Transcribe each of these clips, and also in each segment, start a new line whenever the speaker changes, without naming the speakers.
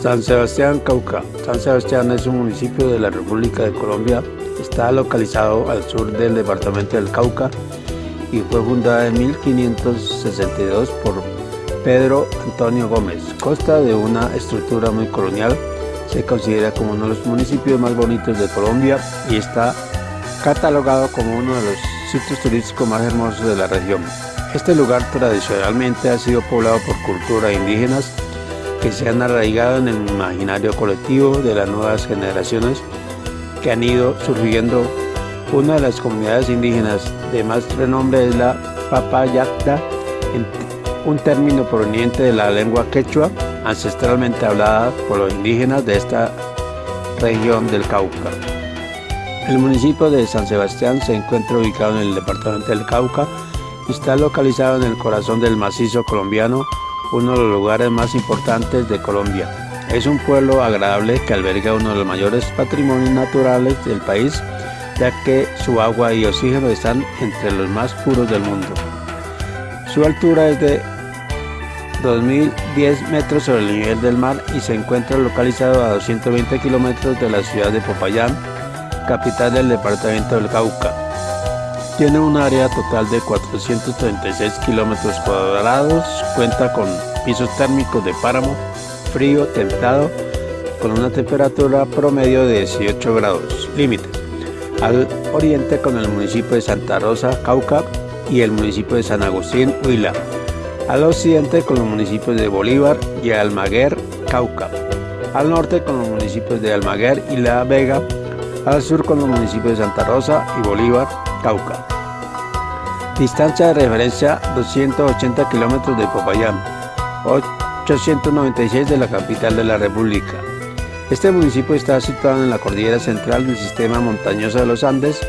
San Sebastián, Cauca. San Sebastián es un municipio de la República de Colombia. Está localizado al sur del departamento del Cauca y fue fundada en 1562 por Pedro Antonio Gómez. Consta de una estructura muy colonial. Se considera como uno de los municipios más bonitos de Colombia y está catalogado como uno de los sitios turísticos más hermosos de la región. Este lugar tradicionalmente ha sido poblado por culturas indígenas que se han arraigado en el imaginario colectivo de las nuevas generaciones que han ido surgiendo. Una de las comunidades indígenas de más renombre es la Papayacta, un término proveniente de la lengua quechua, ancestralmente hablada por los indígenas de esta región del Cauca. El municipio de San Sebastián se encuentra ubicado en el departamento del Cauca y está localizado en el corazón del macizo colombiano uno de los lugares más importantes de Colombia. Es un pueblo agradable que alberga uno de los mayores patrimonios naturales del país, ya que su agua y oxígeno están entre los más puros del mundo. Su altura es de 2.010 metros sobre el nivel del mar y se encuentra localizado a 220 kilómetros de la ciudad de Popayán, capital del departamento del Cauca. Tiene un área total de 436 kilómetros cuadrados, cuenta con pisos térmicos de páramo, frío, templado, con una temperatura promedio de 18 grados, límite. Al oriente con el municipio de Santa Rosa, Cauca, y el municipio de San Agustín, Huila. Al occidente con los municipios de Bolívar y Almaguer, Cauca. Al norte con los municipios de Almaguer y La Vega. Al sur con los municipios de Santa Rosa y Bolívar, Cauca. Distancia de referencia 280 kilómetros de Popayán, 896 de la capital de la República. Este municipio está situado en la cordillera central del sistema montañoso de los Andes,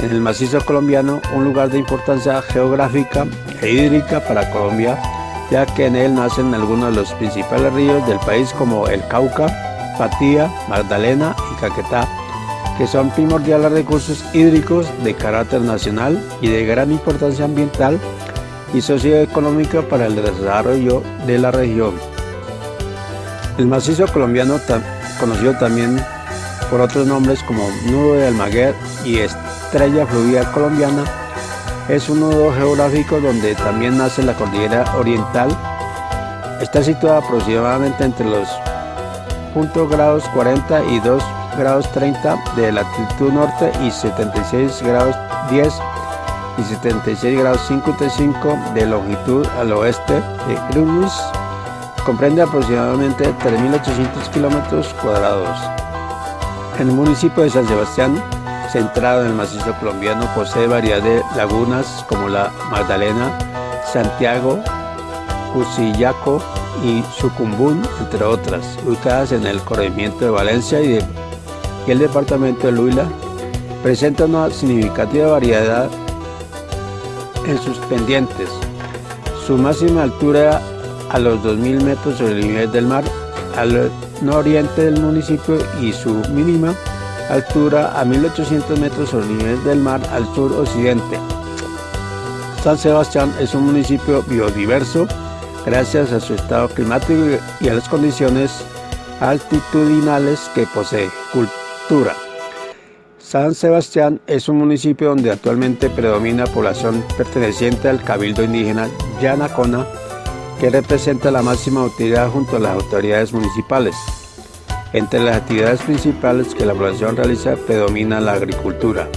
en el macizo colombiano, un lugar de importancia geográfica e hídrica para Colombia, ya que en él nacen algunos de los principales ríos del país como el Cauca, Patía, Magdalena y Caquetá, que son primordiales recursos hídricos de carácter nacional y de gran importancia ambiental y socioeconómica para el desarrollo de la región. El macizo colombiano, conocido también por otros nombres como Nudo de Almaguer y Estrella Fluvial Colombiana, es un nudo geográfico donde también nace la cordillera oriental. Está situada aproximadamente entre los puntos grados 40 y 2 grados 30 de latitud norte y 76 grados 10 y 76 grados 55 de longitud al oeste de Greenwich. Comprende aproximadamente 3.800 kilómetros cuadrados. El municipio de San Sebastián, centrado en el macizo colombiano, posee variedad de lagunas como la Magdalena, Santiago, Cusillaco y Sucumbún, entre otras, ubicadas en el corregimiento de Valencia y de el departamento de Huila presenta una significativa variedad en sus pendientes. Su máxima altura a los 2.000 metros sobre el nivel del mar al nororiente del municipio y su mínima altura a 1.800 metros sobre el nivel del mar al sur-occidente. San Sebastián es un municipio biodiverso gracias a su estado climático y a las condiciones altitudinales que posee. San Sebastián es un municipio donde actualmente predomina población perteneciente al cabildo indígena Yanacona, que representa la máxima autoridad junto a las autoridades municipales. Entre las actividades principales que la población realiza predomina la agricultura.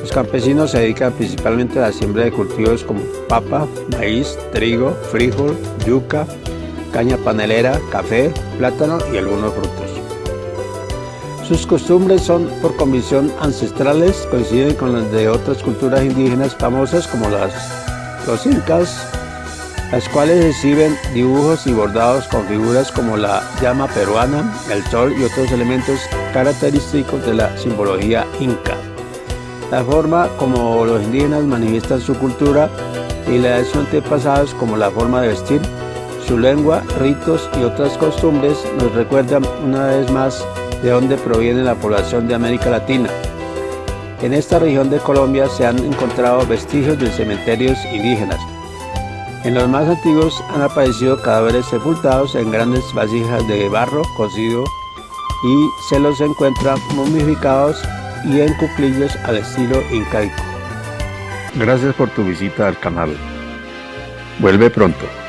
Los campesinos se dedican principalmente a la siembra de cultivos como papa, maíz, trigo, frijol, yuca, caña panelera, café, plátano y algunos frutos. Sus costumbres son por convicción ancestrales, coinciden con las de otras culturas indígenas famosas como las, los incas, las cuales exhiben dibujos y bordados con figuras como la llama peruana, el sol y otros elementos característicos de la simbología inca. La forma como los indígenas manifiestan su cultura y la de sus antepasados como la forma de vestir, su lengua, ritos y otras costumbres nos recuerdan una vez más de donde proviene la población de América Latina. En esta región de Colombia se han encontrado vestigios de cementerios indígenas. En los más antiguos han aparecido cadáveres sepultados en grandes vasijas de barro cocido y se los encuentra momificados y en cuclillos al estilo incaico.
Gracias por tu visita al canal. Vuelve pronto.